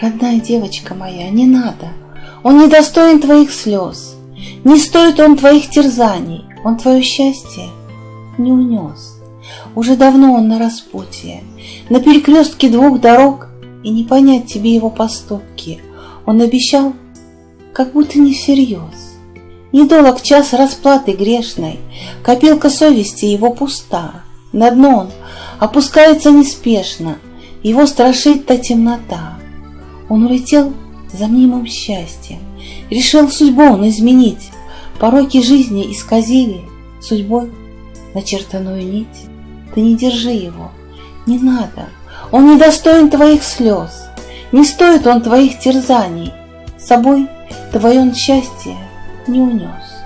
Родная девочка моя, не надо. Он не достоин твоих слез. Не стоит он твоих терзаний. Он твое счастье не унес. Уже давно он на распутье, на перекрестке двух дорог, и не понять тебе его поступки. Он обещал, как будто не всерьез. Недолг час расплаты грешной, копилка совести его пуста. На дно он опускается неспешно, его страшит та темнота. Он улетел за мнимым счастьем, решил судьбу он изменить, пороки жизни исказили судьбой начертанную нить. Ты не держи его, не надо, он не достоин твоих слез, не стоит он твоих терзаний, с собой твое он счастье не унес.